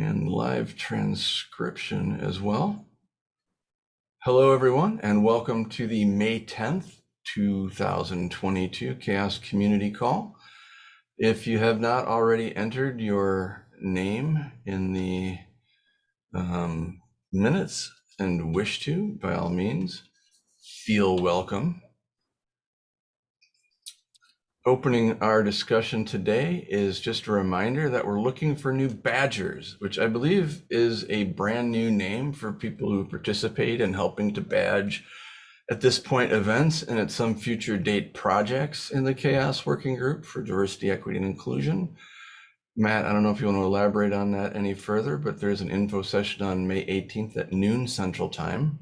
and live transcription as well. Hello, everyone, and welcome to the May 10th, 2022 CHAOSS Community Call. If you have not already entered your name in the um, minutes and wish to, by all means, feel welcome. Opening our discussion today is just a reminder that we're looking for new badgers, which I believe is a brand new name for people who participate in helping to badge at this point events and at some future date projects in the CHAOSS Working Group for Diversity, Equity, and Inclusion. Matt, I don't know if you want to elaborate on that any further, but there's an info session on May 18th at noon Central Time.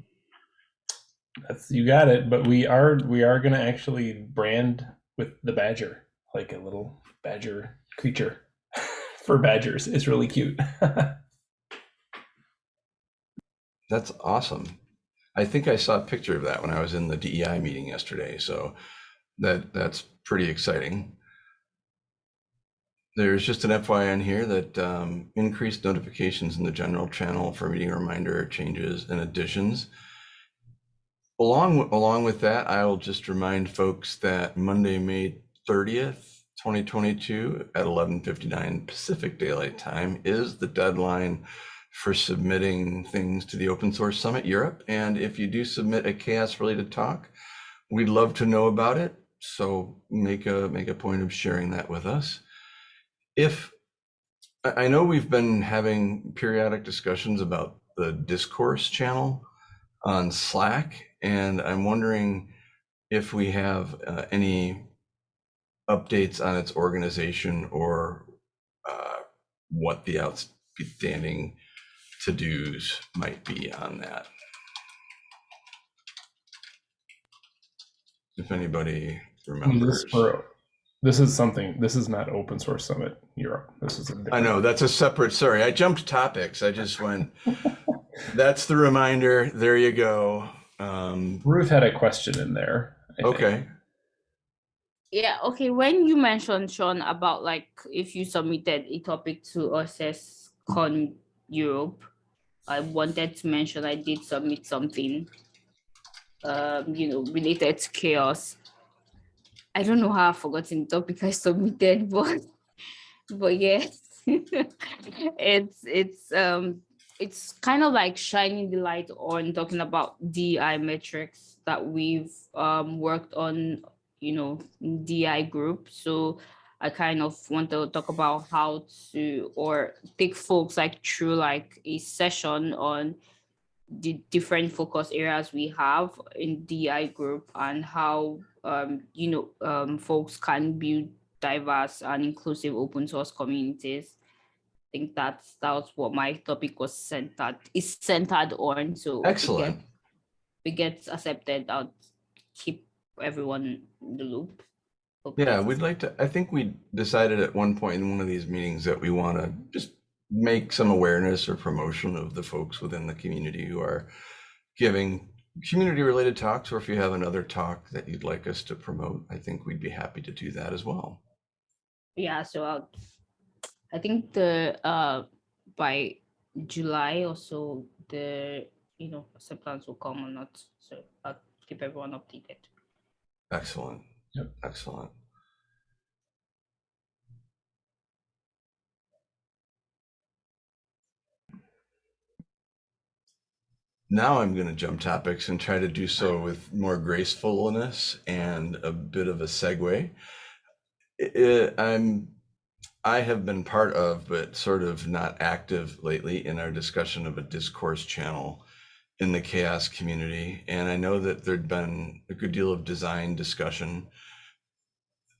That's you got it. But we are we are gonna actually brand with the badger, like a little badger creature for badgers. It's really cute. That's awesome. I think I saw a picture of that when I was in the DEI meeting yesterday. So that that's pretty exciting. There's just an FYI in here that um, increased notifications in the general channel for meeting reminder changes and additions. Along, along with that, I will just remind folks that Monday, May 30th, 2022 at 11:59 Pacific Daylight Time is the deadline for submitting things to the Open Source Summit Europe. And if you do submit a CHAOSS related talk, we'd love to know about it. So make a make a point of sharing that with us. If I know we've been having periodic discussions about the discourse channel on Slack and I'm wondering if we have uh, any updates on its organization or uh, what the outstanding to-dos might be on that. If anybody remembers. This, for, this is something. This is not Open Source Summit Europe. This is. I know that's a separate. Sorry, I jumped topics. I just went. that's the reminder. There you go. Um, Ruth had a question in there. I okay. Think. Yeah, okay. When you mentioned, Sean, about like if you submitted a topic to OSS Con Europe, I wanted to mention I did submit something, um, you know, related to CHAOSS. I don't know how I've forgotten the topic I submitted, but but yes, it's it's um it's kind of like shining the light on talking about DI metrics that we've um, worked on, you know, DI group. So I kind of want to talk about how to, or take folks like through like a session on the different focus areas we have in DI group and how, um, you know, um, folks can build diverse and inclusive open source communities think that's that's what my topic was centered is centered on. So excellent. We get, we get accepted. I'll keep everyone in the loop. Yeah, we'd like to. I think we decided at one point in one of these meetings that we want to just make some awareness or promotion of the folks within the community who are giving community related talks, or if you have another talk that you'd like us to promote, I think we'd be happy to do that as well. Yeah, so I'll I think the uh by July or so the you know acceptance will come or not. So I'll keep everyone updated. Excellent. Yep. Excellent. Now I'm going to jump topics and try to do so with more gracefulness and a bit of a segue. It, I'm I have been part of, but sort of not active lately in our discussion of a discourse channel in the CHAOSS community. And I know that there'd been a good deal of design discussion.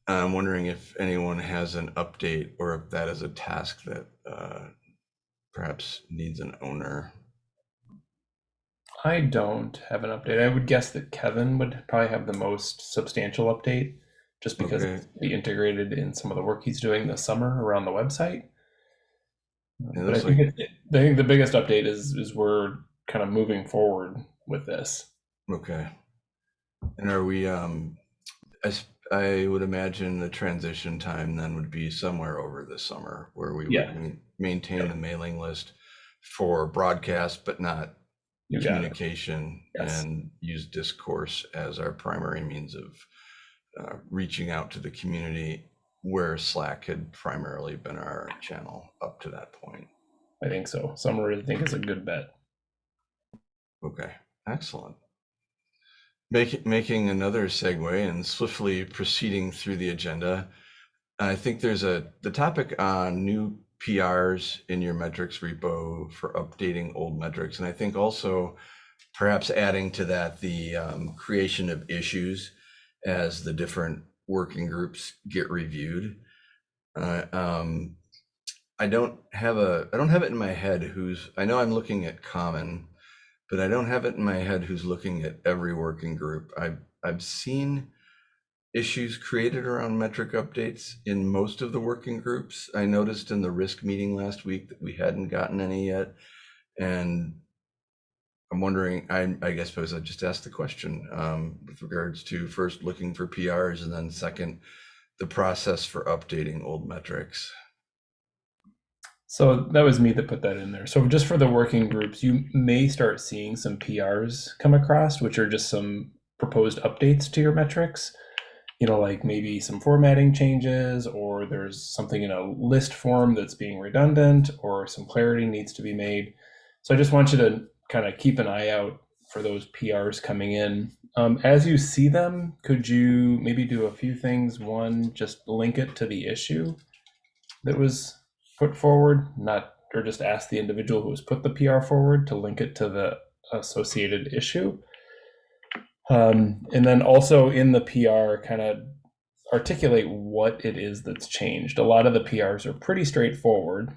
I'm wondering if anyone has an update or if that is a task that uh, perhaps needs an owner. I don't have an update. I would guess that Kevin would probably have the most substantial update just because okay. it's be integrated in some of the work he's doing this summer around the website. Yeah, but I think, like... it, I think the biggest update is is we're kind of moving forward with this. Okay. And are we? Um, I, I would imagine the transition time then would be somewhere over the summer where we yeah. would maintain the mailing list for broadcast, but not You communication Yes. and use discourse as our primary means of uh, reaching out to the community where Slack had primarily been our channel up to that point. I think so. Summer, I think, is a good bet. Okay, excellent. Making making another segue and swiftly proceeding through the agenda. I think there's a the topic on new PRs in your metrics repo for updating old metrics, and I think also perhaps adding to that the um, creation of issues as the different working groups get reviewed. Uh, um, I don't have a I don't have it in my head who's I know I'm looking at common but I don't have it in my head who's looking at every working group. I've I've seen issues created around metric updates in most of the working groups. I noticed in the risk meeting last week that we hadn't gotten any yet, and I'm wondering. I I guess suppose I just asked the question um, with regards to first looking for PRs and then second the process for updating old metrics. So that was me that put that in there. So just for the working groups, you may start seeing some PRs come across, which are just some proposed updates to your metrics. You know, like maybe some formatting changes, or there's something in a list form that's being redundant, or some clarity needs to be made. So I just want you to kind of keep an eye out for those PRs coming in. Um, as you see them, could you maybe do a few things? One, just link it to the issue that was put forward, not or just ask the individual who has put the PR forward to link it to the associated issue. Um, and then also in the PR, kind of articulate what it is that's changed. A lot of the PRs are pretty straightforward,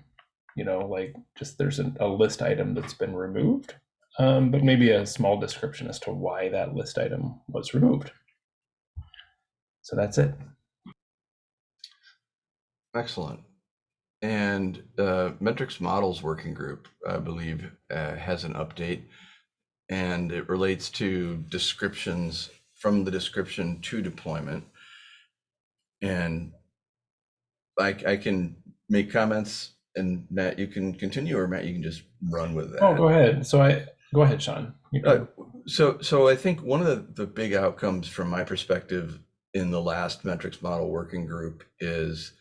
you know, like just there's a, a list item that's been removed, um, but maybe a small description as to why that list item was removed. So that's it. Excellent. And uh, metrics models working group, I believe, uh, has an update, and it relates to descriptions from the description to deployment. And I, I can make comments, and Matt, you can continue, or Matt, you can just run with that. Oh, go ahead. So I go ahead, Sean. Uh, so, so I think one of the, the big outcomes from my perspective in the last metrics model working group is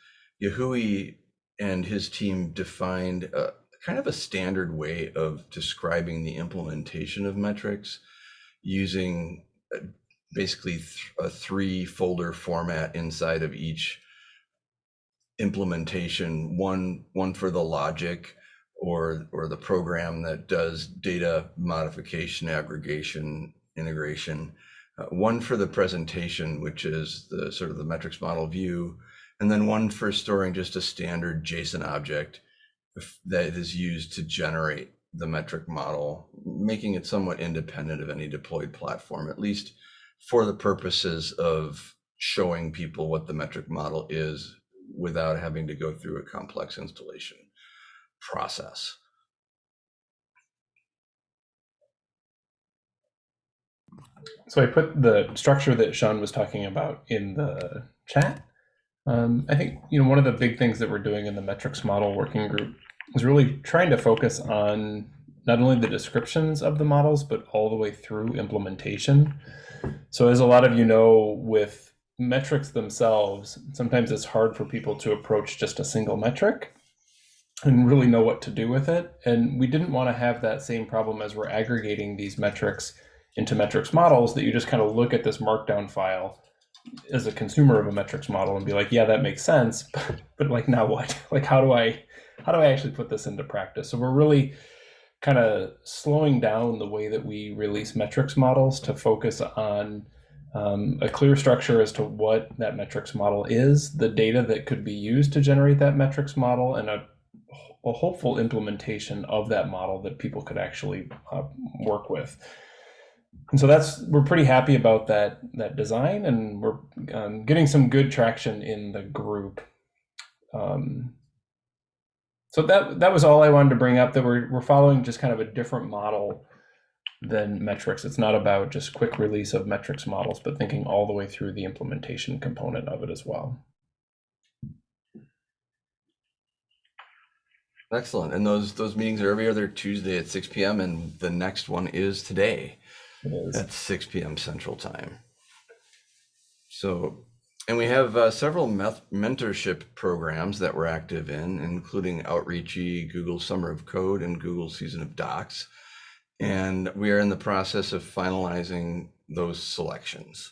Yahui and his team defined a, kind of a standard way of describing the implementation of metrics using uh, basically th- a three folder format inside of each implementation one one for the logic or or the program that does data modification aggregation integration uh, one for the presentation which is the sort of the metrics model view and then one for storing just a standard json object that is used to generate the metric model making it somewhat independent of any deployed platform at least for the purposes of showing people what the metric model is without having to go through a complex installation process. So I put the structure that Sean was talking about in the chat. Um, I think you know one of the big things that we're doing in the metrics model working group is really trying to focus on not only the descriptions of the models but all the way through implementation. So as a lot of you know, with metrics themselves, sometimes it's hard for people to approach just a single metric and really know what to do with it. And we didn't want to have that same problem as we're aggregating these metrics into metrics models that you just kind of look at this markdown file as a consumer of a metrics model and be like, yeah, that makes sense, but, but like now what? Like how do I how do I actually put this into practice? So we're really kind of slowing down the way that we release metrics models to focus on um, a clear structure as to what that metrics model is, the data that could be used to generate that metrics model, and a, a hopeful implementation of that model that people could actually uh, work with. And so that's we're pretty happy about that that design, and we're um, getting some good traction in the group. Um, so that that was all I wanted to bring up. That we're we're following just kind of a different model than metrics. It's not about just quick release of metrics models, but thinking all the way through the implementation component of it as well. Excellent. And those those meetings are every other Tuesday at 6 p.m. and the next one is today is. at 6 p.m. Central Time. So, and we have uh, several mentorship programs that we're active in, including Outreachy, Google Summer of Code, and Google Season of Docs. And we are in the process of finalizing those selections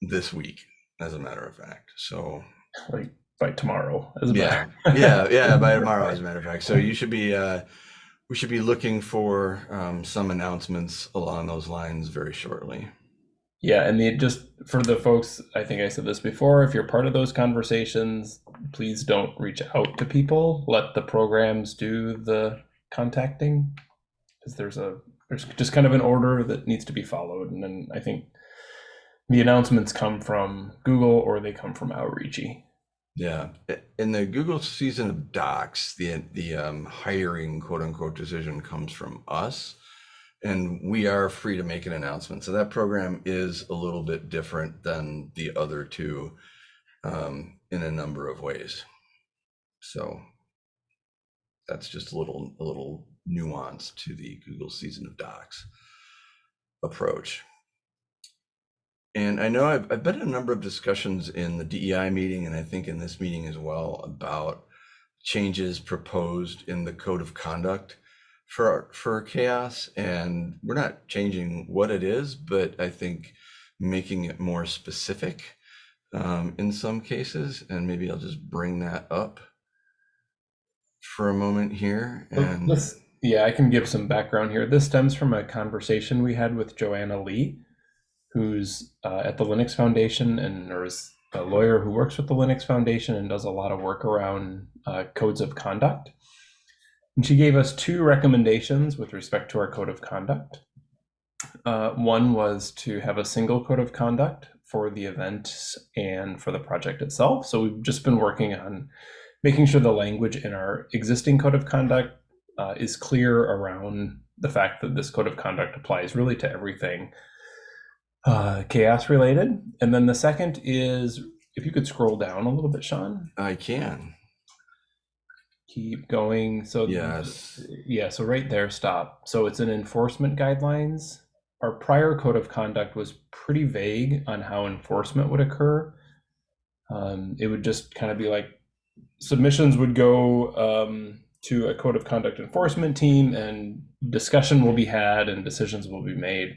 this week, as a matter of fact. So, like by tomorrow. As a yeah, matter- yeah, yeah. By tomorrow, as a matter of fact. So you should be, uh, we should be looking for um, some announcements along those lines very shortly. Yeah, and the just for the folks, I think I said this before. If you're part of those conversations, please don't reach out to people. Let the programs do the contacting, because there's a there's just kind of an order that needs to be followed, and then I think the announcements come from Google or they come from Outreachy. Yeah, in the Google season of Docs, the the um, hiring quote unquote decision comes from us, and we are free to make an announcement. So that program is a little bit different than the other two um, in a number of ways. So that's just a little a little nuance to the Google season of Docs approach. And I know I've, I've been in a number of discussions in the DEI meeting, and I think in this meeting as well, about changes proposed in the code of conduct for for CHAOSS. And we're not changing what it is, but I think making it more specific um, in some cases. And maybe I'll just bring that up for a moment here. Well, And this- yeah, I can give some background here. This stems from a conversation we had with Joanna Lee, who's uh, at the Linux Foundation and or is a lawyer who works with the Linux Foundation and does a lot of work around uh, codes of conduct. And she gave us two recommendations with respect to our code of conduct. Uh, one was to have a single code of conduct for the event and for the project itself. So we've just been working on making sure the language in our existing code of conduct uh, is clear around the fact that this code of conduct applies really to everything uh, CHAOSS related. And then the second is if you could scroll down a little bit, Sean, I can. keep going. So Yes. yeah, so right there, stop. So it's an enforcement guidelines. Our prior code of conduct was pretty vague on how enforcement would occur. Um, it would just kind of be like submissions would go um, to a code of conduct enforcement team, and discussion will be had, and decisions will be made.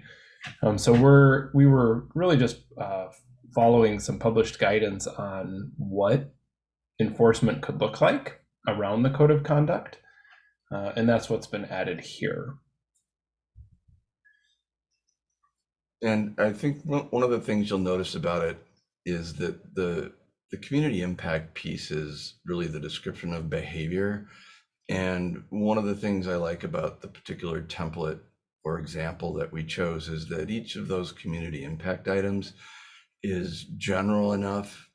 Um, so we're we were really just uh, following some published guidance on what enforcement could look like around the code of conduct. Uh, and that's what's been added here. And I think one one of the things you'll notice about it is that the the community impact piece is really the description of behavior. And one of the things I like about the particular template or example that we chose is that each of those community impact items is general enough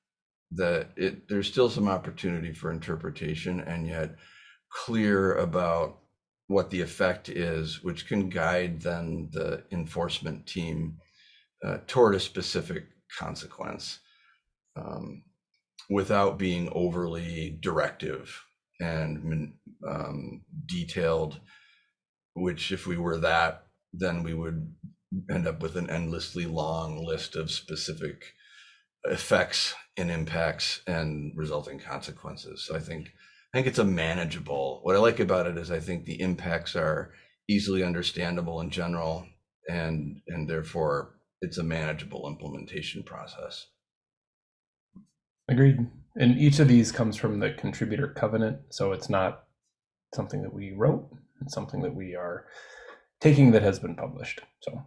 that it there's still some opportunity for interpretation and yet clear about what the effect is, which can guide then the enforcement team uh, toward a specific consequence um, without being overly directive and um, detailed. Which, if we were that, then we would end up with an endlessly long list of specific effects and impacts and resulting consequences. So I think I think it's a manageable. What I like about it is I think the impacts are easily understandable in general, and and therefore it's a manageable implementation process. Agreed. And each of these comes from the contributor covenant. So it's not something that we wrote, it's something that we are taking that has been published. So.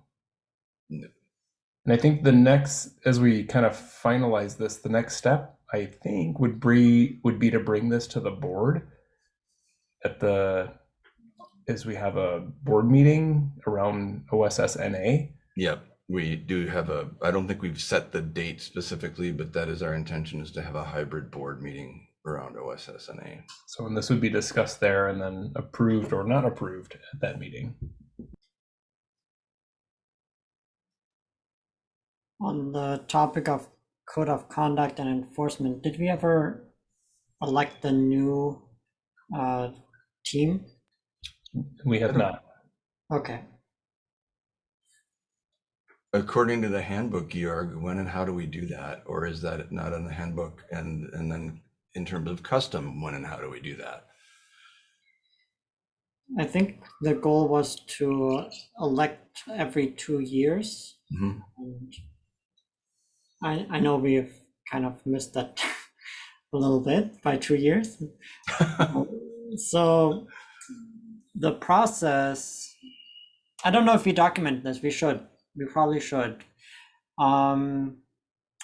And I think the next, as we kind of finalize this, the next step I think would be would be to bring this to the board at the as we have a board meeting around OSSNA. Yep, we do have a. I don't think we've set the date specifically, but that is our intention is to have a hybrid board meeting around OSSNA. So and this would be discussed there and then approved or not approved at that meeting. On the topic of code of conduct and enforcement, did we ever elect the new uh, team? We have not. Okay. According to the handbook, Georg, when and how do we do that? Or is that not in the handbook? And, and then in terms of custom, when and how do we do that? I think the goal was to elect every two years. Mhm. And I, I know we've kind of missed that a little bit by two years. So the process, I don't know if we document this, we should, we probably should. Um,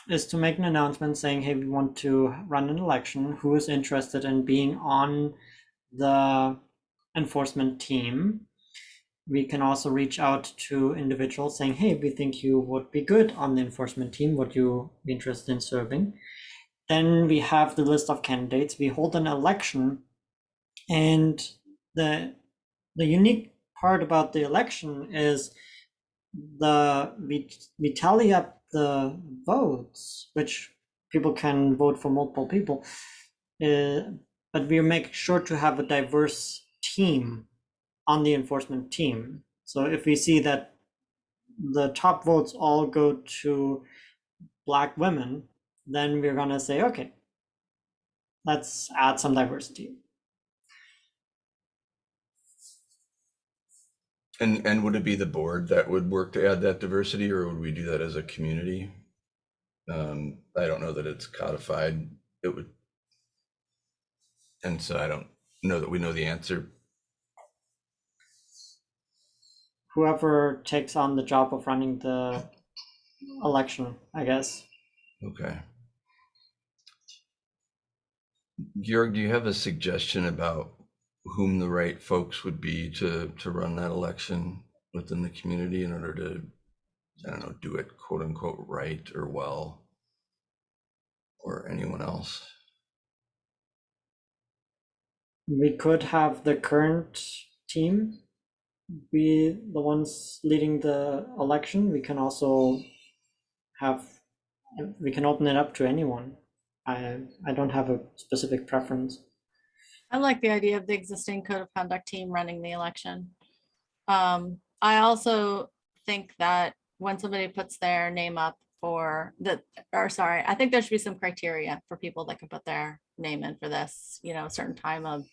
is to make an announcement saying, hey, we want to run an election. Who is interested in being on the enforcement team? We can also reach out to individuals saying, hey, we think you would be good on the enforcement team. Would you be interested in serving? Then we have the list of candidates. We hold an election and the the unique part about the election is the we we tally up the votes, which people can vote for multiple people, uh, but we make sure to have a diverse team on the enforcement team. So if we see that the top votes all go to black women, then we're gonna say, okay, let's add some diversity. And, and would it be the board that would work to add that diversity or would we do that as a community? Um, I don't know that it's codified. It would. And so I don't know that we know the answer. Whoever takes on the job of running the election, I guess. Okay. Georg, do you have a suggestion about whom the right folks would be to, to run that election within the community in order to, I don't know, do it quote unquote right or well? Or anyone else? We could have the current team be the ones leading the election. We can also have, we can open it up to anyone. I, I don't have a specific preference. I like the idea of the existing code of conduct team running the election. Um, I also think that when somebody puts their name up for the, or sorry, I think there should be some criteria for people that can put their name in for this, you know, a certain time of,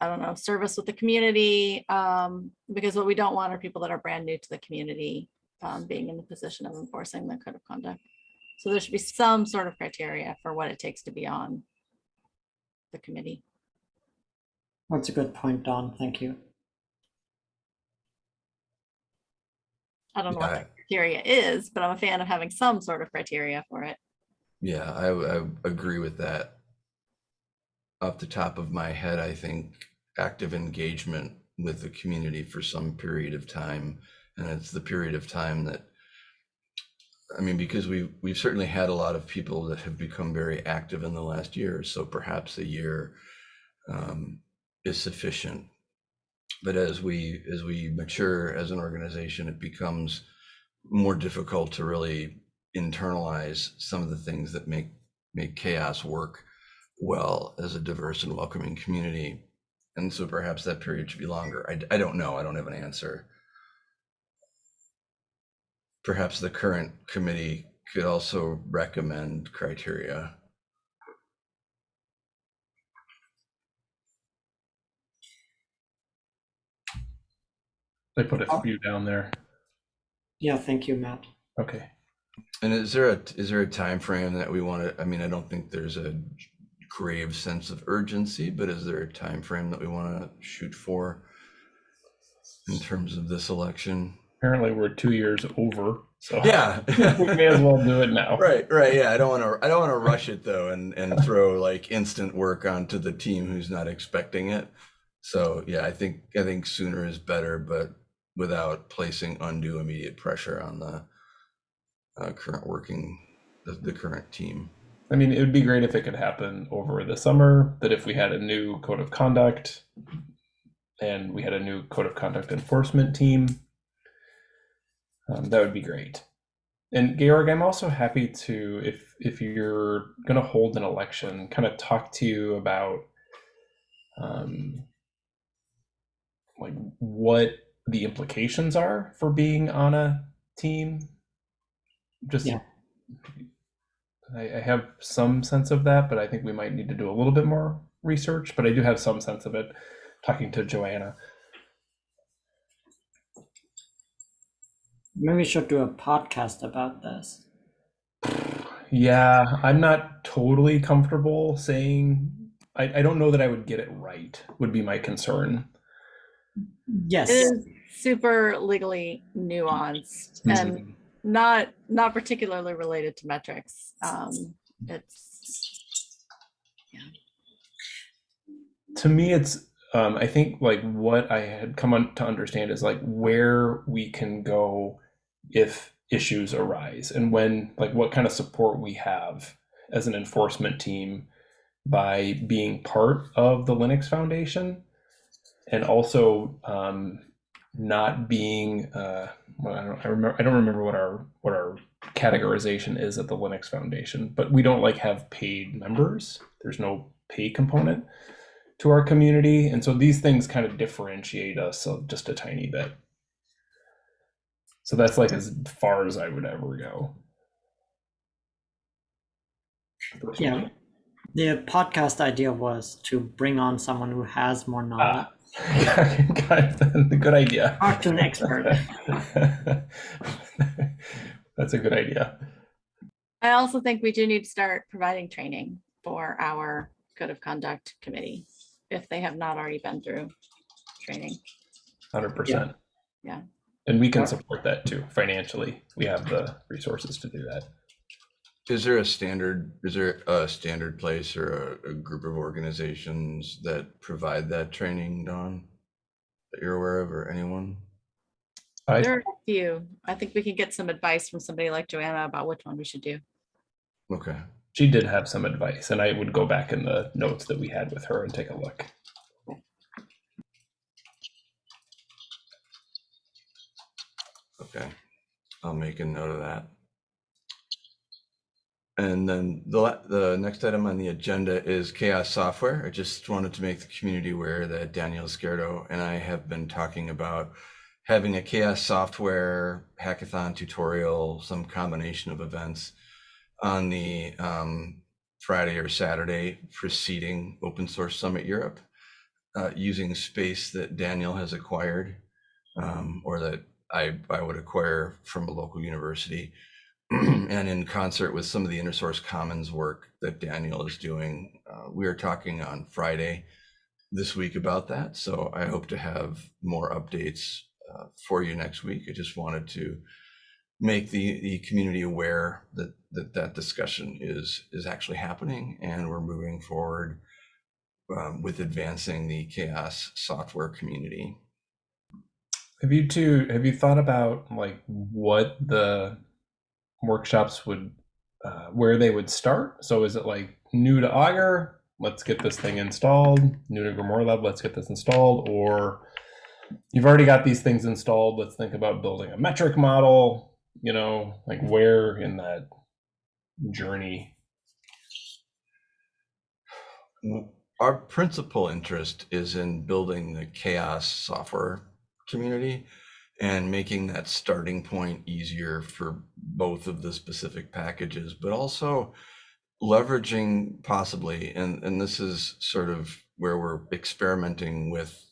I don't know, service with the community, um, because what we don't want are people that are brand new to the community, um, being in the position of enforcing the code of conduct. So there should be some sort of criteria for what it takes to be on the committee. That's a good point, Dawn. Thank you. I don't know what Yeah. the criteria is, but I'm a fan of having some sort of criteria for it. Yeah, I, I agree with that. Off the top of my head, I think active engagement with the community for some period of time. And it's the period of time that, I mean, because we've, we've certainly had a lot of people that have become very active in the last year. So perhaps a year um, is sufficient. But as we, as we mature as an organization, it becomes more difficult to really internalize some of the things that make make CHAOSS work well as a diverse and welcoming community. And so perhaps that period should be longer. I, I don't know. I don't have an answer. Perhaps the current committee could also recommend criteria They put a Oh. few down there. Yeah, thank you, Matt. Okay. and is there a is there a time frame that we want to i mean i don't think there's a grave sense of urgency but is there a time frame that we want to shoot for in terms of this election Apparently we're two years over, so. yeah We may as well do it now. Right, right. Yeah, I don't want to. I don't want to rush it though, and and throw like instant work onto the team who's not expecting it. So yeah, I think I think sooner is better, but without placing undue immediate pressure on the uh, current working the, the current team. I mean, it would be great if it could happen over the summer, that if we had a new code of conduct and we had a new code of conduct enforcement team, um, that would be great. And Georg, I'm also happy to, if if you're going to hold an election, kind of talk to you about um, like what the implications are for being on a team. Just Yeah. I, I have some sense of that, but I think we might need to do a little bit more research. But I do have some sense of it talking to Joanna. Maybe we should do a podcast about this. Yeah, I'm not totally comfortable saying I, I don't know that I would get it right, would be my concern. Yes. It is super legally nuanced and not not particularly related to metrics. Um, it's to me it's um, i think like what i had come on to understand is like where we can go if issues arise and when like what kind of support we have as an enforcement team by being part of the linux foundation and also um, not being uh, well, I, don't, I remember i don't remember what our what our categorization is at the linux foundation but we don't like have paid members there's no pay component to our community and so these things kind of differentiate us just a tiny bit so that's like as far as i would ever go Yeah. The podcast idea was to bring on someone who has more knowledge. Ah. good idea. Cartoon expert. that's a good idea. I also think we do need to start providing training for our code of conduct committee if they have not already been through training. 100% Yeah. and we can support that too. Financially we have the resources to do that Is there a standard, is there a standard place or a, a group of organizations that provide that training, Dawn? That you're aware of or anyone? I, There are a few. I think we can get some advice from somebody like Joanna about which one we should do. Okay. she did have some advice and i would go back in the notes that we had with her and take a look Okay, I'll make a note of that. And then the, the next item on the agenda is CHAOSS Software. I just wanted to make the community aware that Daniel Izquierdo and I have been talking about having a CHAOSS Software hackathon tutorial, some combination of events on the um, Friday or Saturday preceding Open Source Summit Europe, uh, using space that Daniel has acquired um, or that I, I would acquire from a local university. and in concert with some of the InnerSource Commons work that Daniel is doing, uh, we are talking on Friday this week about that. So I hope to have more updates uh, for you next week. I just wanted to make the, the community aware that, that that discussion is is actually happening and we're moving forward um, with advancing the CHAOSS software community. Have you two have you thought about like what the workshops would uh, where they would start? So is it like new to Augur, let's get this thing installed, new to Grimoire Lab, let's get this installed, or you've already got these things installed, let's think about building a metric model, you know, like where in that journey? Our principal interest is in building the chaos software community and making that starting point easier for both of the specific packages, but also leveraging possibly, and, and this is sort of where we're experimenting with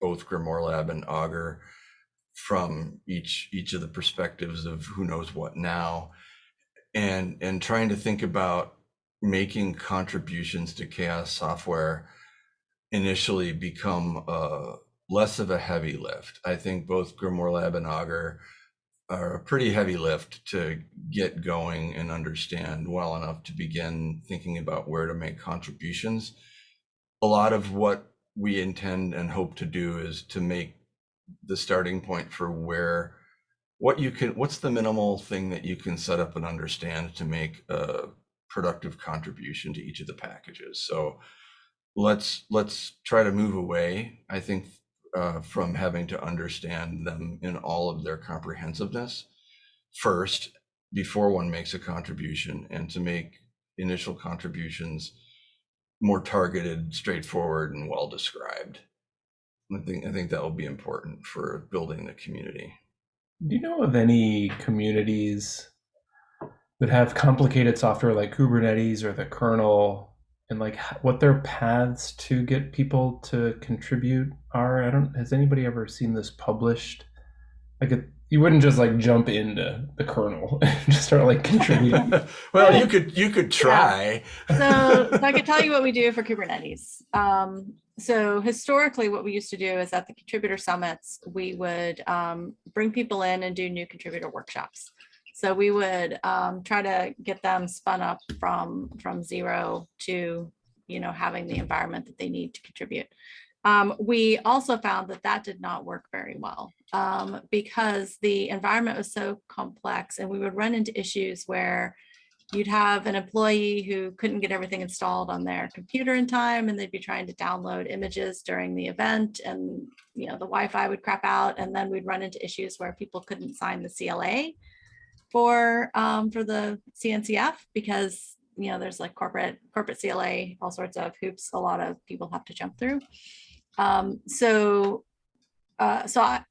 both Grimoire Lab and Augur from each each of the perspectives of who knows what now and and trying to think about making contributions to CHAOSS software initially become uh, less of a heavy lift. I think both Grimoire Lab and Augur are a pretty heavy lift to get going and understand well enough to begin thinking about where to make contributions. A lot of what we intend and hope to do is to make the starting point for where what you can what's the minimal thing that you can set up and understand to make a productive contribution to each of the packages so let's let's try to move away i think uh, from having to understand them in all of their comprehensiveness first before one makes a contribution and to make initial contributions more targeted, straightforward, and well described. I think I think that will be important for building the community. Do you know of any communities that have complicated software like Kubernetes or the kernel and like what their paths to get people to contribute are? I don't has anybody ever seen this published? Like it, you wouldn't just like jump into the kernel and just start like contributing. well, you could you could try. So, so I can tell you what we do for Kubernetes. Um, so historically, what we used to do is at the contributor summits, we would um, bring people in and do new contributor workshops. So we would um, try to get them spun up from from zero to you know having the environment that they need to contribute. Um, we also found that that did not work very well um, because the environment was so complex and we would run into issues where you'd have an employee who couldn't get everything installed on their computer in time and they'd be trying to download images during the event and you know the Wi-Fi would crap out and then we'd run into issues where people couldn't sign the CLA for um, for the CNCF because you know there's like corporate corporate CLA all sorts of hoops a lot of people have to jump through. Um, so uh, so I,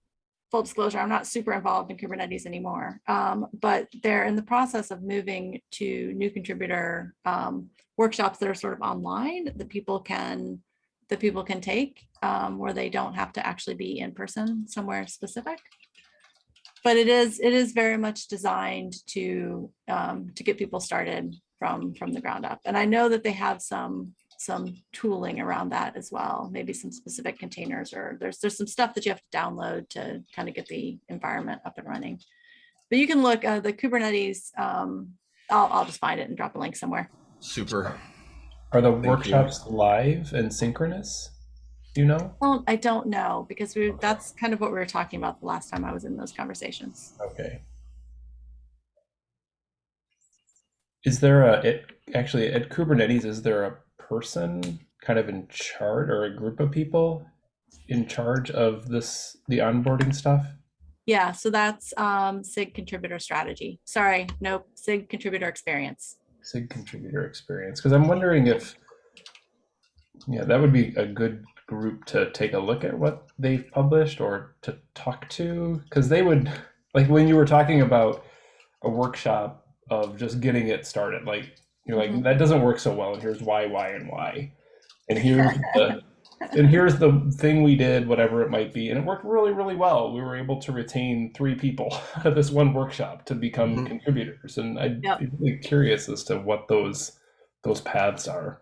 full disclosure, I'm not super involved in Kubernetes anymore, um, but they're in the process of moving to new contributor um, workshops that are sort of online that people can that people can take um, where they don't have to actually be in person somewhere specific. But it is it is very much designed to um, to get people started from from the ground up. And I know that they have some some tooling around that as well, maybe some specific containers or there's there's some stuff that you have to download to kind of get the environment up and running. But you can look uh, the Kubernetes. Um, I'll I'll just find it and drop a link somewhere. Super. Are the Thank you. workshops live and synchronous? Do you know? Well, I don't know because we that's kind of what we were talking about the last time I was in those conversations. Okay. Is there a it actually at Kubernetes? Is there a person kind of in charge or a group of people in charge of this the onboarding stuff? Yeah, so that's um, SIG contributor strategy. Sorry, nope, SIG contributor experience. SIG contributor experience because I'm wondering if yeah that would be a good group to take a look at what they've published or to talk to because they would like when you were talking about a workshop of just getting it started like you're like Mhm. that doesn't work so well and here's why why and why and here's the and here's the thing we did whatever it might be and it worked really really well we were able to retain three people out of this one workshop to become Mhm. contributors and i'd Yep. be really curious as to what those those paths are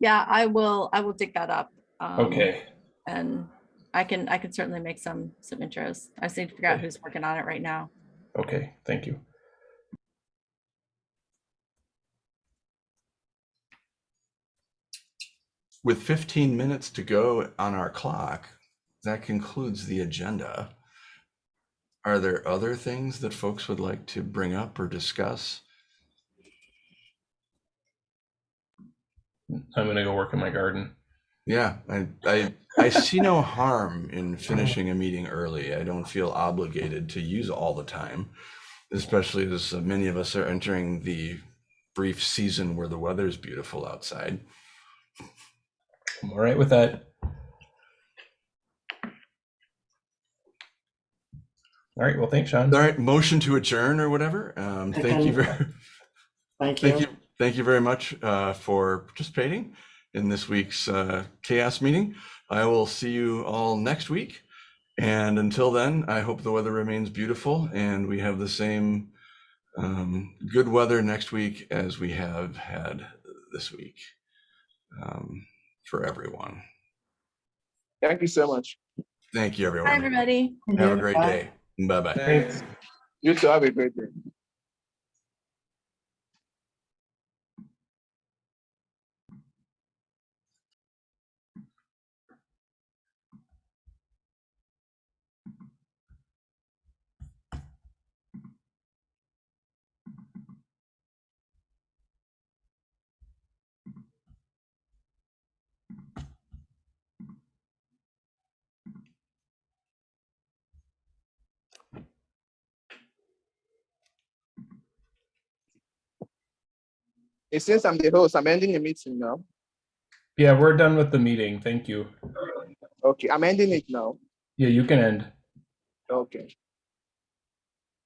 Yeah, I will. I will dig that up. Um, okay And I can I can certainly make some some intros. I just need to figure out who's working on it right now. okay thank you With 15 minutes to go on our clock, that concludes the agenda. Are there other things that folks would like to bring up or discuss? I'm gonna go work in my garden Yeah, I, I, I see no harm in finishing a meeting early. I don't feel obligated to use all the time, especially as many of us are entering the brief season where the weather's beautiful outside. i'm all right with that all right well thanks sean All right, motion to adjourn or whatever. Um, thank you very, Thank you. thank you, thank you very much uh, for participating in this week's uh, CHAOSS meeting. I will see you all next week. And until then, I hope the weather remains beautiful and we have the same um, good weather next week as we have had this week um, for everyone. Thank you so much. Thank you, Hi, everyone. everybody. Have a great Bye. day. Bye bye. thanks You too. Have a great day. It since I'm the host, I'm ending the meeting now. Yeah, we're done with the meeting. Thank you. Okay, I'm ending it now. Yeah, you can end. Okay.